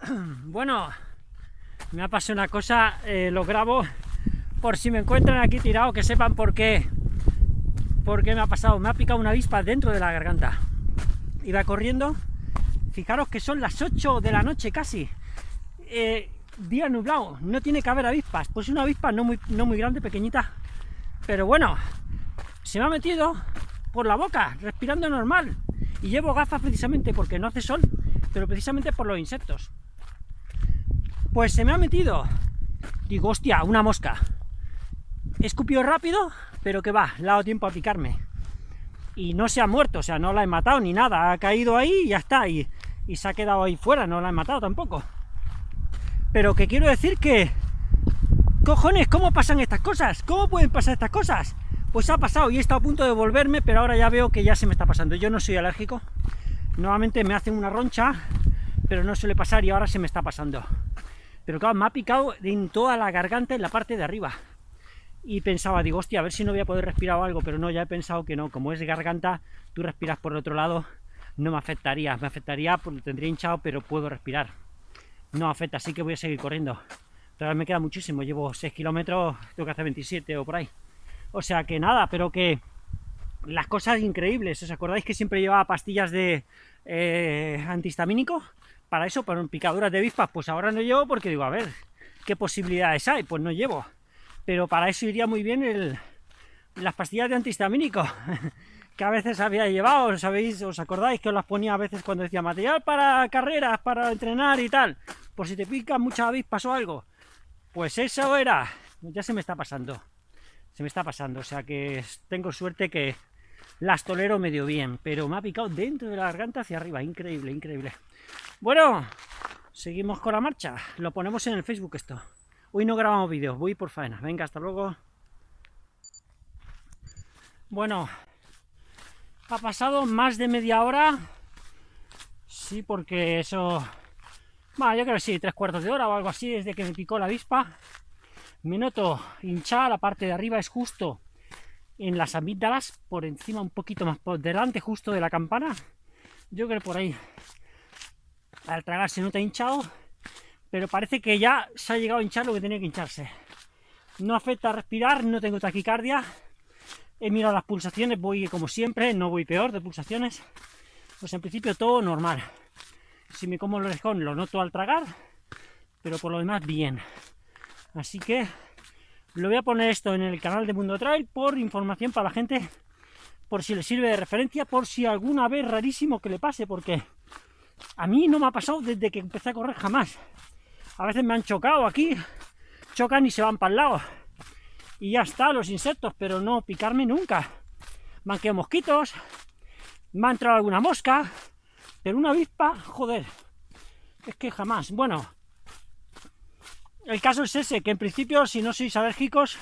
Bueno, me ha pasado una cosa, eh, lo grabo por si me encuentran aquí tirado, que sepan por qué, por qué me ha pasado. Me ha picado una avispa dentro de la garganta. Iba corriendo, fijaros que son las 8 de la noche casi. Eh, día nublado, no tiene que haber avispas. Pues una avispa no muy, no muy grande, pequeñita. Pero bueno, se me ha metido por la boca, respirando normal. Y llevo gafas precisamente porque no hace sol, pero precisamente por los insectos. Pues se me ha metido. Digo, hostia, una mosca. Escupió rápido, pero que va, le ha dado tiempo a picarme. Y no se ha muerto, o sea, no la he matado ni nada. Ha caído ahí y ya está. Y, y se ha quedado ahí fuera, no la he matado tampoco. Pero que quiero decir que... Cojones, ¿cómo pasan estas cosas? ¿Cómo pueden pasar estas cosas? Pues ha pasado y he estado a punto de volverme, pero ahora ya veo que ya se me está pasando. Yo no soy alérgico. Nuevamente me hacen una roncha, pero no suele pasar y ahora se me está pasando. Pero claro, me ha picado en toda la garganta en la parte de arriba. Y pensaba, digo, hostia, a ver si no voy a poder respirar o algo, pero no, ya he pensado que no. Como es garganta, tú respiras por el otro lado, no me afectaría. Me afectaría porque tendría hinchado, pero puedo respirar. No afecta, así que voy a seguir corriendo. Todavía me queda muchísimo, llevo 6 kilómetros, tengo que hacer 27 o por ahí. O sea que nada, pero que las cosas increíbles. ¿Os acordáis que siempre llevaba pastillas de eh, antihistamínico? Para eso, para picaduras de avispas, pues ahora no llevo porque digo, a ver, ¿qué posibilidades hay? Pues no llevo. Pero para eso iría muy bien el, las pastillas de antihistamínico, que a veces había llevado, ¿sabéis? ¿Os acordáis que os las ponía a veces cuando decía material para carreras, para entrenar y tal? Por si te pican muchas avispas o algo. Pues eso era. Ya se me está pasando. Se me está pasando, o sea que tengo suerte que las tolero medio bien, pero me ha picado dentro de la garganta hacia arriba, increíble, increíble. Bueno, seguimos con la marcha. Lo ponemos en el Facebook esto. Hoy no grabamos vídeos, voy por faena. Venga, hasta luego. Bueno, ha pasado más de media hora. Sí, porque eso... Bueno, yo creo que sí, tres cuartos de hora o algo así, desde que me picó la avispa. Me noto hinchada, la parte de arriba es justo en las amígdalas, por encima un poquito más por delante justo de la campana. Yo creo por ahí al tragar se nota hinchado, pero parece que ya se ha llegado a hinchar lo que tenía que hincharse. No afecta a respirar, no tengo taquicardia, he mirado las pulsaciones, voy como siempre, no voy peor de pulsaciones, pues en principio todo normal. Si me como el orejón lo noto al tragar, pero por lo demás bien. Así que lo voy a poner esto en el canal de Mundo Trail por información para la gente, por si le sirve de referencia, por si alguna vez rarísimo que le pase, porque a mí no me ha pasado desde que empecé a correr jamás. A veces me han chocado aquí, chocan y se van para el lado. Y ya está, los insectos, pero no picarme nunca. Me han quedado mosquitos, me ha entrado alguna mosca, pero una avispa, joder, es que jamás. Bueno, el caso es ese, que en principio, si no sois alérgicos,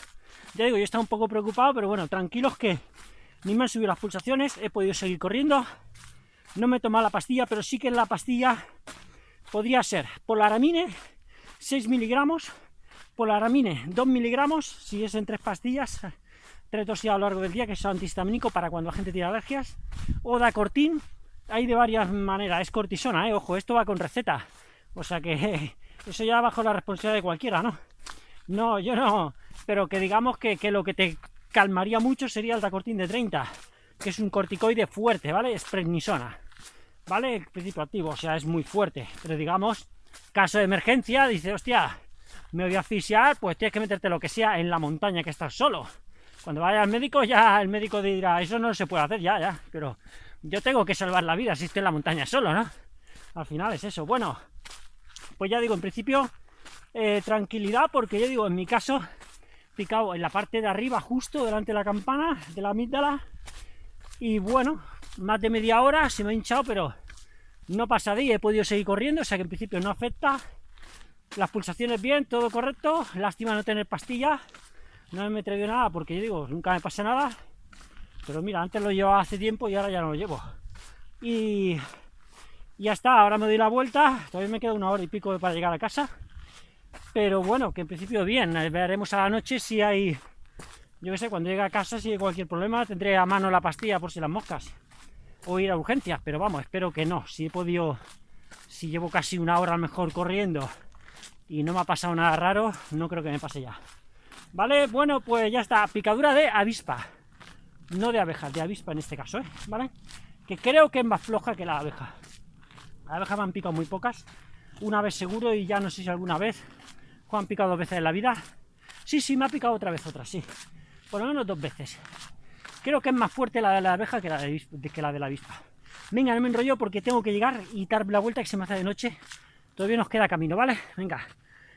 ya digo, yo estaba un poco preocupado, pero bueno, tranquilos que ni me han subido las pulsaciones, he podido seguir corriendo, no me he tomado la pastilla, pero sí que la pastilla podría ser polaramine, 6 miligramos, polaramine, 2 miligramos, si es en tres pastillas, tres dosis a lo largo del día, que es antihistamínico para cuando la gente tiene alergias, o dacortin, hay de varias maneras, es cortisona, ¿eh? ojo, esto va con receta, o sea que eso ya bajo la responsabilidad de cualquiera, ¿no? No, yo no, pero que digamos que, que lo que te calmaría mucho sería el dacortin de 30, que es un corticoide fuerte, ¿vale? Es prednisona, ¿vale? El principio activo, o sea, es muy fuerte, pero digamos, caso de emergencia, dice, hostia, me voy a asfixiar, pues tienes que meterte lo que sea en la montaña que estás solo. Cuando vaya al médico, ya el médico dirá, eso no se puede hacer, ya, ya, pero yo tengo que salvar la vida si estoy en la montaña solo, ¿no? Al final es eso. Bueno, pues ya digo, en principio, eh, tranquilidad, porque yo digo, en mi caso, picado en la parte de arriba, justo delante de la campana, de la amígdala, y bueno, más de media hora se me ha hinchado, pero no pasa de ahí, he podido seguir corriendo, o sea que en principio no afecta. Las pulsaciones bien, todo correcto, lástima no tener pastilla, no me traído nada porque yo digo, nunca me pasa nada, pero mira, antes lo llevaba hace tiempo y ahora ya no lo llevo. Y ya está, ahora me doy la vuelta, todavía me queda una hora y pico para llegar a casa, pero bueno, que en principio bien, veremos a la noche si hay yo que sé, cuando llegue a casa, si hay cualquier problema, tendré a mano la pastilla por si las moscas. O ir a urgencias, pero vamos, espero que no. Si he podido si llevo casi una hora a lo mejor corriendo y no me ha pasado nada raro, no creo que me pase ya. ¿Vale? Bueno, pues ya está, picadura de avispa. No de abeja, de avispa en este caso, ¿eh? ¿Vale? Que creo que es más floja que la abeja. La abeja me han picado muy pocas. Una vez seguro y ya no sé si alguna vez. ¿Juan han picado dos veces en la vida? Sí, sí, me ha picado otra vez otra, sí. Por lo menos dos veces. Creo que es más fuerte la de la abeja que la de, la, de avispa. Venga, no me enrollo porque tengo que llegar y dar la vuelta que se me hace de noche. Todavía nos queda camino, ¿vale? Venga.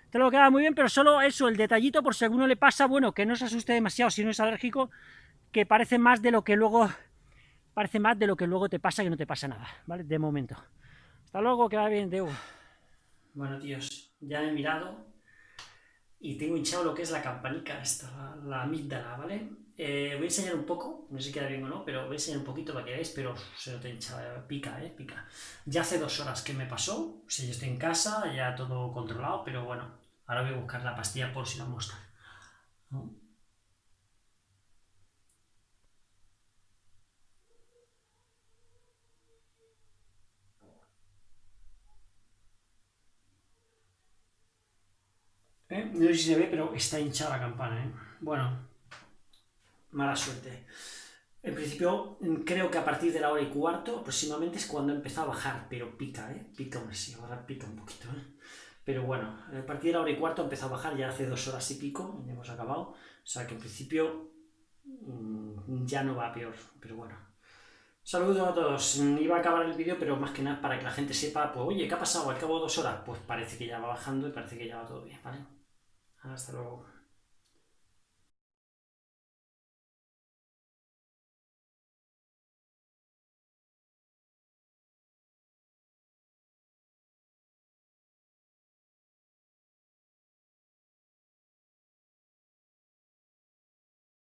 Te lo queda muy bien, pero solo eso, el detallito, por si alguno le pasa, bueno, que no se asuste demasiado si no es alérgico, que parece más de lo que luego parece más de lo que luego te pasa que no te pasa nada, ¿vale? De momento. Hasta luego, que va bien, Deu. Bueno, tíos, ya he mirado y tengo hinchado lo que es la campanica esta, la, amígdala, ¿vale? Eh, voy a enseñar un poco, no sé si queda bien o no, pero voy a enseñar un poquito para que veáis, pero se nota hinchado, pica, ¿eh? Pica. Ya hace dos horas que me pasó, o sea, yo estoy en casa, ya todo controlado, pero bueno, ahora voy a buscar la pastilla por si la muestra. ¿Eh? No sé si se ve, pero está hinchada la campana, ¿eh? Bueno, mala suerte. En principio, creo que a partir de la hora y cuarto aproximadamente es cuando empezó a bajar, pero pica, ¿eh? Pica un sí, ahora pica un poquito, ¿eh? Pero bueno, a partir de la hora y cuarto empezó a bajar, ya hace dos horas y pico, ya hemos acabado. O sea que en principio mm, ya no va peor, pero bueno. Saludos a todos. Iba a acabar el vídeo, pero más que nada para que la gente sepa, pues oye, ¿qué ha pasado? Al cabo de dos horas, pues parece que ya va bajando y parece que ya va todo bien, ¿vale? Hasta luego.